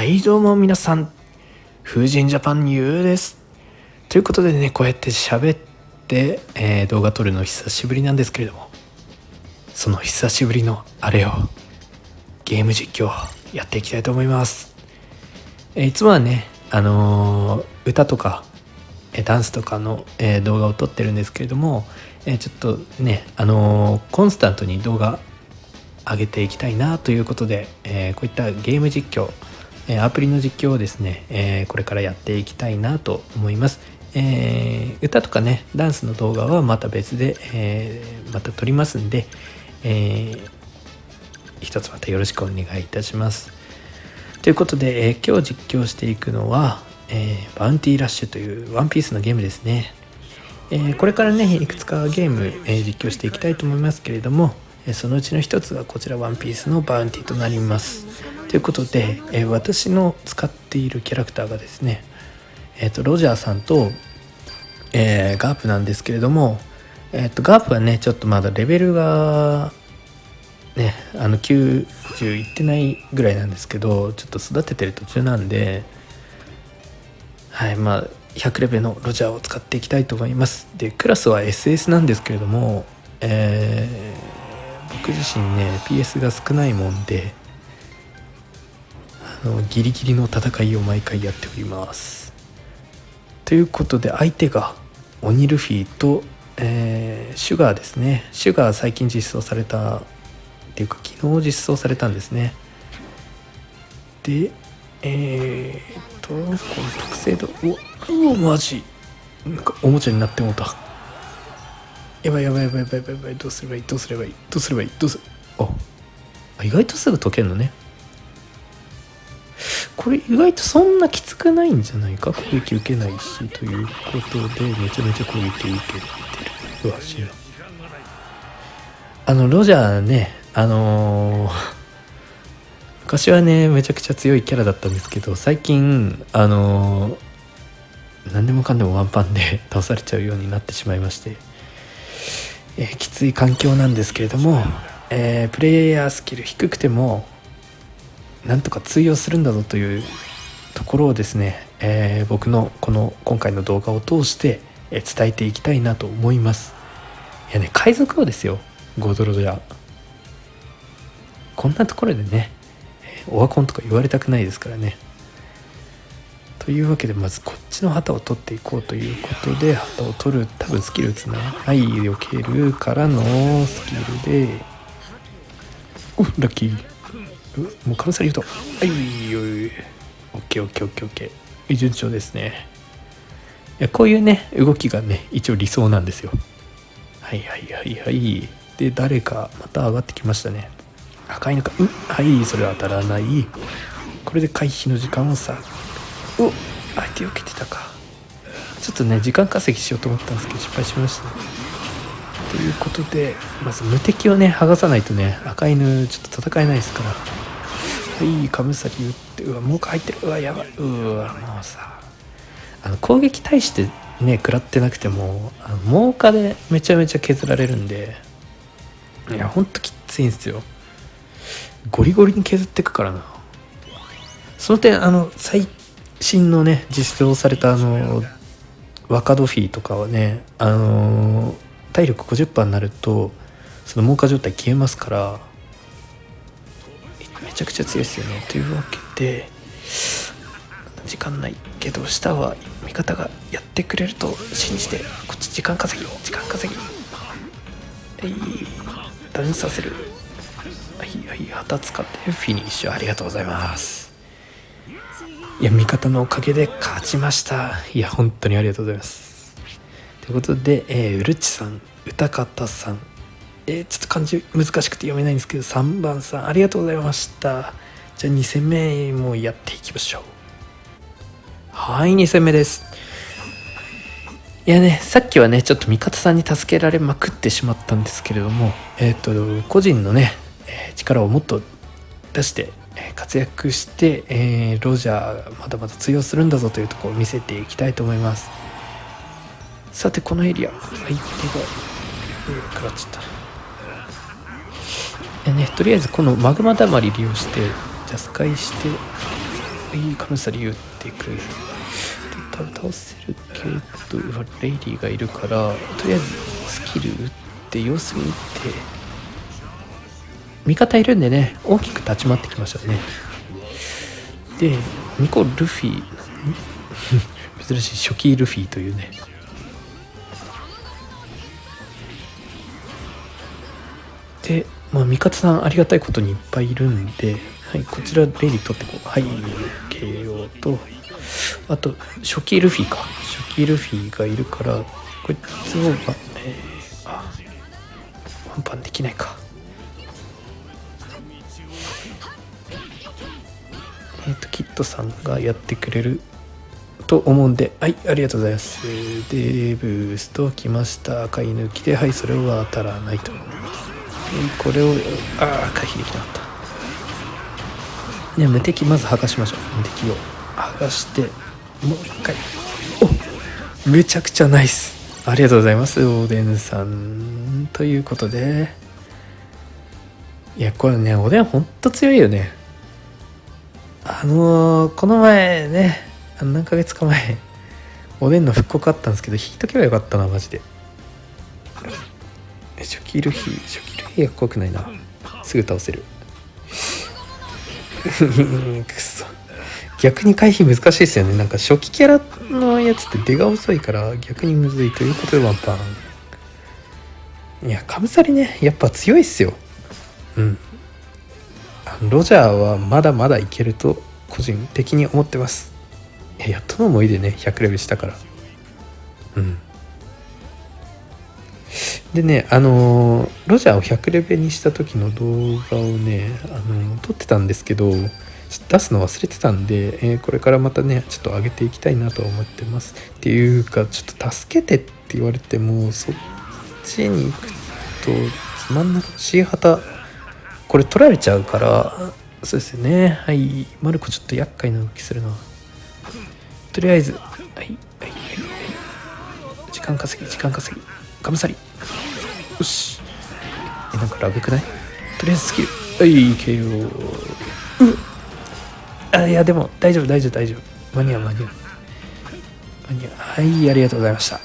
はいどうも皆さん。風神ジャパンユーです。ということでねこうやって喋って、えー、動画撮るの久しぶりなんですけれどもその久しぶりのあれをゲーム実況やっていきたいと思います、えー、いつもはねあのー、歌とかえダンスとかの、えー、動画を撮ってるんですけれども、え、ちょっとねあの、コンスタントに動画上げていきたいなということで、えこういったゲーム実況、えアプリの実況をですね、えこれからやっていきたいなと思います、え歌とかねダンスの動画はまた別で、えまた撮りますんで、え一つまたよろしくお願いいたしますということで、え今日実況していくのは、えー、バウンティーラッシュというワンピースのゲームですね。えー、これからね、いくつかゲーム、えー、実況していきたいと思いますけれども、えそのうちの一つがこちらワンピースのバウンティーとなります。ということで、え私の使っているキャラクターがですね、えっ、と、ロジャーさんと、えガープなんですけれども、えっ、と、ガープはね、ちょっとまだレベルが、ね、あの90いってないぐらいなんですけど、ちょっと育ててる途中なんで、はいまあ100レベルのロジャーを使っていきたいと思います。でクラスは SS なんですけれども、えー、僕自身ね PS が少ないもんでのギリギリの戦いを毎回やっております。ということで相手がオニルフィと、えー、シュガーですね。シュガー最近実装されたっていうか昨日実装されたんですね。でえー、っとこの特製度おうわマジ。なんかおもちゃになってもうた。やばいやばいやばいやばいやばい。どうすればいい？どうすればいい？どうすればいい？どうすあ意外とすぐ解けんのね。これ意外とそんなきつくないんじゃないか攻撃受けないしということでめちゃめちゃ攻撃受けてるうわ知らあのロジャーねあのー昔はねめちゃくちゃ強いキャラだったんですけど最近あの何でもかんでもワンパンで倒されちゃうようになってしまいまして、えー、きつい環境なんですけれども、え、プレイヤースキル低くてもなんとか通用するんだぞというところをですね、えー、僕のこの今回の動画を通して、え伝えていきたいなと思います。いやね海賊王ですよ。ゴドロドやこんなところでねオワコンとか言われたくないですからね。というわけでまずこっちの旗を取っていこうということで旗を取る多分スキル打つな。はい避けるからのスキルで。おラッキー。もうカムサリフトはいよいオッケーオッケーオッケーオッケー。順調ですね。いやこういうね動きがね一応理想なんですよ。はいはいはいはい。で誰かまた上がってきましたね。赤いのか。うはいそれは当たらない。これで回避の時間をさ。お相手避けてたか。ちょっとね時間稼ぎしようと思ったんですけど失敗しました。ということでまず無敵をね剥がさないとね赤犬ちょっと戦えないですから。はいかぶさり打ってうわもう入ってる。うわやばい。うわもうさあの攻撃対してね食らってなくてもあの猛火でめちゃめちゃ削られるんでいやほんときついんですよ。ゴリゴリに削っていくからな。その点あの最新のね実装されたあの若ドフィーとかはねあの体力50%になるとその猛化状態消えますからめちゃくちゃ強いですよね。というわけで時間ないけど下は味方がやってくれると信じてこっち時間稼ぎ時間稼ぎ。はい。ダウンさせる。はいはい旗使ってフィニッシュ。ありがとうございます。いや味方のおかげで勝ちました。いや本当にありがとうございます。ということで、えー、うるちさん歌方さんえ、ちょっと漢字難しくて読めないんですけど3番さんありがとうございました。じゃあ2戦目もやっていきましょう。はい2戦目です。いやねさっきはねちょっと味方さんに助けられまくってしまったんですけれどもえっ、ー、と個人のねえ力をもっと出して、え活躍して、え、ロジャーまだまだ通用するんだぞというところを見せていきたいと思います。さてこのエリア相手が食らっちゃったねとりあえずこのマグマだまり利用してジャスカイしていいカムサリ打っていくで倒せるけどレイリーがいるからとりあえずスキル打って様子見て味方いるんでね大きく立ち回ってきましたね。でニコルフィ珍しい初期ルフィというね。でまあ味方さんありがたいことにいっぱいいるんで、はい、こちらレイリー取ってこうはい KO とあと初期ルフィか。初期ルフィがいるからこいつを、まえー、あワンパンできないか。えっ、ー、とキットさんがやってくれると思うんではいありがとうございます。でブースト来ました。赤い抜きではいそれは当たらないと思います。これをああ回避できなかった。ね無敵まず剥がしましょう。無敵を。剥がしてもう一回。おめちゃくちゃナイス。ありがとうございますオーデンさん。ということで。いやこれねおでんほんと強いよね。あのー、この前ね何ヶ月か前おでんの復刻あったんですけど引いとけばよかったなマジで。初期ルフィ初期ルフィは怖くないな。すぐ倒せる。くそ。逆に回避難しいですよね。なんか初期キャラのやつって出が遅いから逆にむずいということでワンパン。いやカムサリね。やっぱ強いっすよ。うん。ロジャーはまだまだいけると個人的に思ってます。やっとの思いでね100レベルしたから。うん。でねあのロジャーを100レベルにした時の動画をねあの撮ってたんですけど出すの忘れてたんで、えー、これからまたねちょっと上げていきたいなと思ってます。っていうかちょっと助けてって言われてもそっちに行くとつまんなく C 旗これ取られちゃうからそうですよね。はい。マルコちょっと厄介な動きするな。とりあえずはい。間稼ぎ時間稼ぎ。ガムサリよし。えなんかラブくない？とりあえずスキル。はい KO うあいやでも大丈夫大丈夫大丈夫。間に合う間に合う。間に合う。はいありがとうございました。い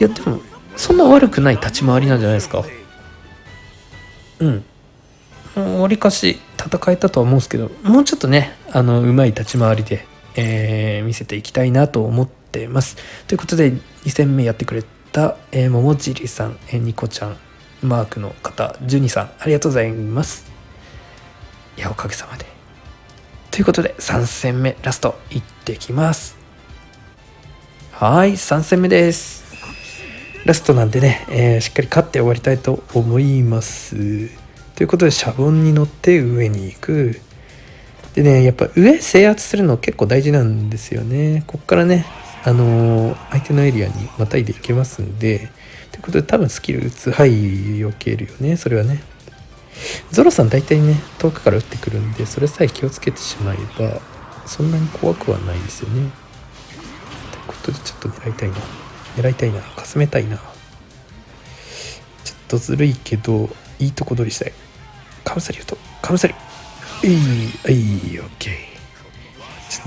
やでもそんな悪くない立ち回りなんじゃないですか？うん。わりかし戦えたとは思うんですけどもうちょっとねあのうまい立ち回りで、えー、見せていきたいなと思ってます。ということで2戦目やってくれた、えー、桃尻さん、えー、ニコちゃんマークの方ジュニさんありがとうございます。いやおかげさまで。ということで3戦目ラストいってきます。はい3戦目です。ラストなんでね、えー、しっかり勝って終わりたいと思います。ということでシャボンに乗って上に行く。でねやっぱ上制圧するの結構大事なんですよね。こっからねあのー、相手のエリアにまたいでいけますんでということで多分スキル打つはい避けるよねそれはね。ゾロさん大体ね遠くから打ってくるんでそれさえ気をつけてしまえばそんなに怖くはないですよね。ということでちょっと狙いたいな。狙いたいな。かすめたいな。ちょっとずるいけどいいとこ取りしたい。カムサリ言うとカムサリいいいいオッケー。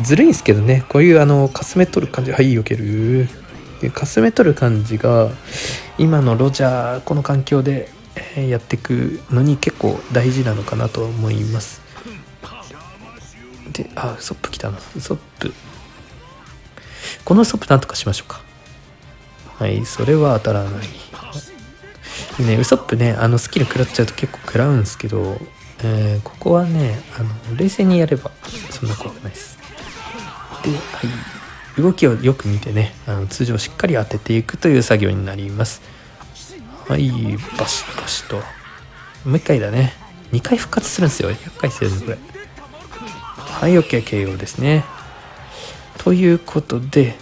ずるいんですけどね。こういうあのかすめ取る感じはい避ける。かすめ取る感じが今のロジャーこの環境でやっていくのに結構大事なのかなと思います。であウソップ来たな。ウソップ。このウソップなんとかしましょうか。はいそれは当たらない。ねウソップねあのスキル食らっちゃうと結構食らうんですけど、えー、ここはねあの冷静にやればそんな怖くないです。はい。動きをよく見てねあの通常しっかり当てていくという作業になります。はいバシバシと。もう一回だね。2回復活するんですよ。厄介すよねこれ。はい OKKO ですね。ということで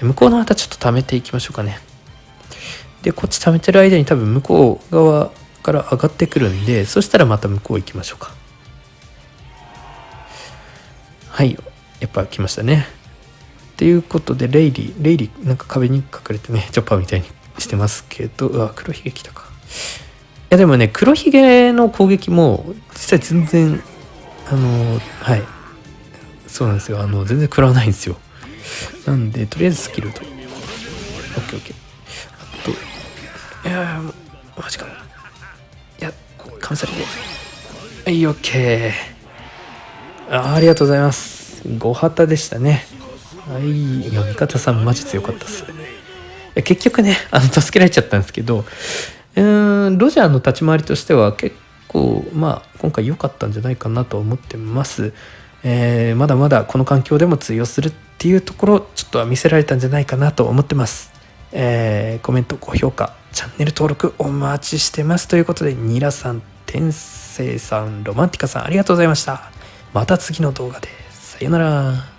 向こうの旗ちょっと貯めていきましょうかね。でこっち貯めてる間に多分向こう側から上がってくるんでそしたらまた向こう行きましょうか。はいやっぱ来ましたね。っていうことでレイリーレイリーなんか壁に隠れてね チョッパーみたいにしてますけどうわ黒ひげ来たか。いやでもね黒ひげの攻撃も実際全然あのはい。そうなんですよ。あの全然食らわないんですよ。なんでとりあえずスキルと。OKOK あといやマジかいやカムサリで。はい OK あありがとうございます。ご旗でしたね。はいいや味方さんマジ強かったっす結局ねあの助けられちゃったんですけどうんロジャーの立ち回りとしては結構まあ今回良かったんじゃないかなと思ってます。えー、まだまだこの環境でも通用するっていうところちょっとは見せられたんじゃないかなと思ってます。えー、コメント高評価チャンネル登録お待ちしてますということでニラさん天聖さんロマンティカさんありがとうございました。また次の動画でさよなら。